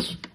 you.